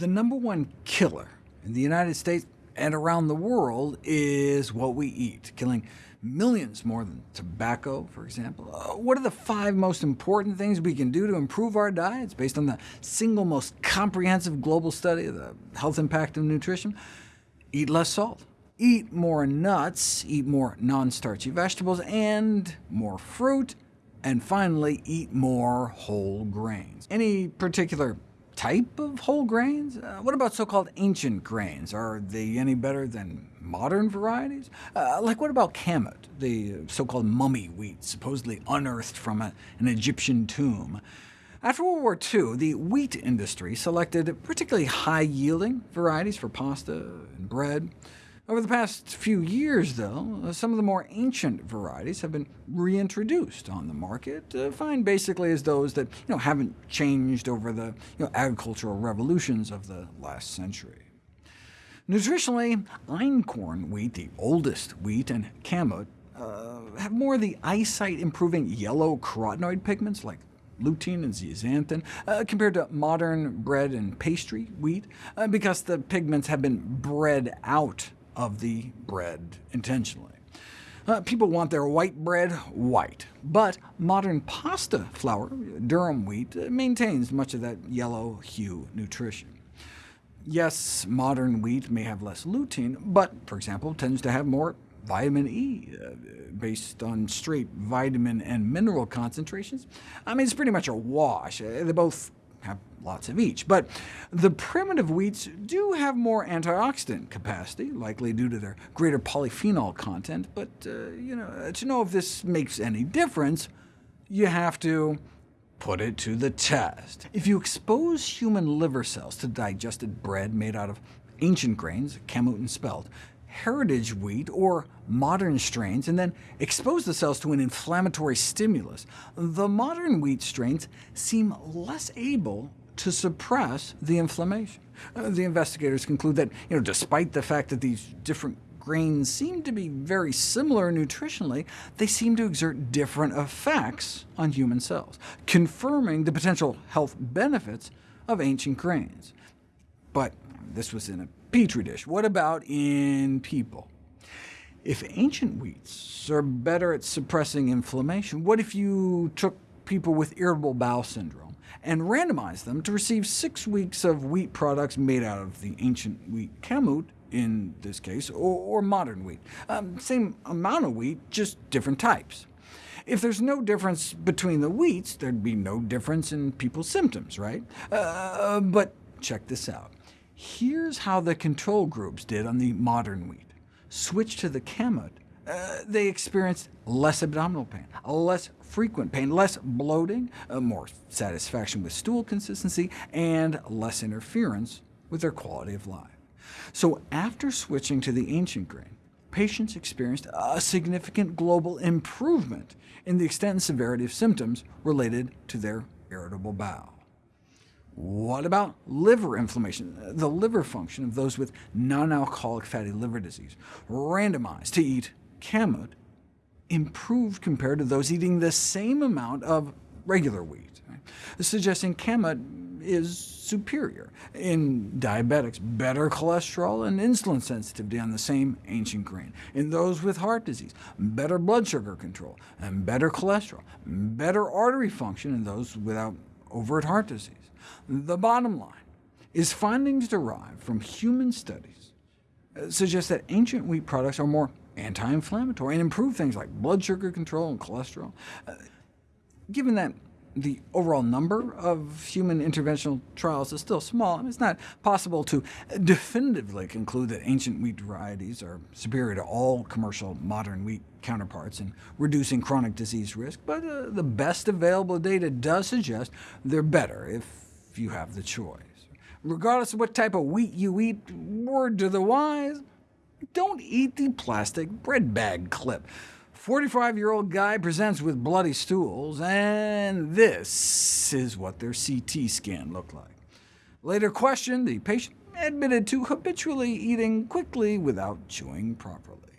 number one killer in the United States and around the world is what we eat, killing millions more than tobacco, for example. Uh, what are the five most important things we can do to improve our diets, based on the single most comprehensive global study of the health impact of nutrition? Eat less salt, eat more nuts, eat more non-starchy vegetables, and more fruit, and finally, eat more whole grains. Any particular type of whole grains? Uh, what about so-called ancient grains? Are they any better than modern varieties? Uh, like what about kamut, the so-called mummy wheat, supposedly unearthed from a, an Egyptian tomb? After World War II, the wheat industry selected particularly high-yielding varieties for pasta and bread. Over the past few years, though, uh, some of the more ancient varieties have been reintroduced on the market, defined uh, basically as those that you know, haven't changed over the you know, agricultural revolutions of the last century. Nutritionally, einkorn wheat, the oldest wheat, and kamut uh, have more of the eyesight-improving yellow carotenoid pigments like lutein and zeaxanthin, uh, compared to modern bread and pastry wheat, uh, because the pigments have been bred out of the bread intentionally. Uh, people want their white bread white, but modern pasta flour, durum wheat, uh, maintains much of that yellow hue nutrition. Yes, modern wheat may have less lutein, but, for example, tends to have more vitamin E, uh, based on straight vitamin and mineral concentrations. I mean, it's pretty much a wash. Uh, they both have lots of each. But the primitive wheats do have more antioxidant capacity, likely due to their greater polyphenol content. But uh, you know, to know if this makes any difference, you have to put it to the test. If you expose human liver cells to digested bread made out of ancient grains, kamut and spelt, heritage wheat or modern strains, and then expose the cells to an inflammatory stimulus, the modern wheat strains seem less able to suppress the inflammation. Uh, the investigators conclude that, you know, despite the fact that these different grains seem to be very similar nutritionally, they seem to exert different effects on human cells, confirming the potential health benefits of ancient grains. But this was in a Petri dish. What about in people? If ancient wheats are better at suppressing inflammation, what if you took people with irritable bowel syndrome and randomized them to receive six weeks of wheat products made out of the ancient wheat kamut, in this case, or, or modern wheat? Um, same amount of wheat, just different types. If there's no difference between the wheats, there'd be no difference in people's symptoms, right? Uh, but check this out. Here's how the control groups did on the modern wheat. Switched to the kamut, uh, they experienced less abdominal pain, less frequent pain, less bloating, uh, more satisfaction with stool consistency, and less interference with their quality of life. So after switching to the ancient grain, patients experienced a significant global improvement in the extent and severity of symptoms related to their irritable bowel. What about liver inflammation, the liver function of those with non-alcoholic fatty liver disease, randomized to eat kamut, improved compared to those eating the same amount of regular wheat, right? suggesting kamut is superior. In diabetics, better cholesterol and insulin sensitivity on the same ancient grain. In those with heart disease, better blood sugar control, and better cholesterol, better artery function in those without overt heart disease. The bottom line is findings derived from human studies uh, suggest that ancient wheat products are more anti-inflammatory and improve things like blood sugar control and cholesterol. Uh, given that the overall number of human interventional trials is still small, and it's not possible to definitively conclude that ancient wheat varieties are superior to all commercial modern wheat counterparts in reducing chronic disease risk, but uh, the best available data does suggest they're better if if you have the choice. Regardless of what type of wheat you eat, word to the wise, don't eat the plastic bread bag clip. 45-year-old guy presents with bloody stools, and this is what their CT scan looked like. Later questioned, the patient admitted to habitually eating quickly without chewing properly.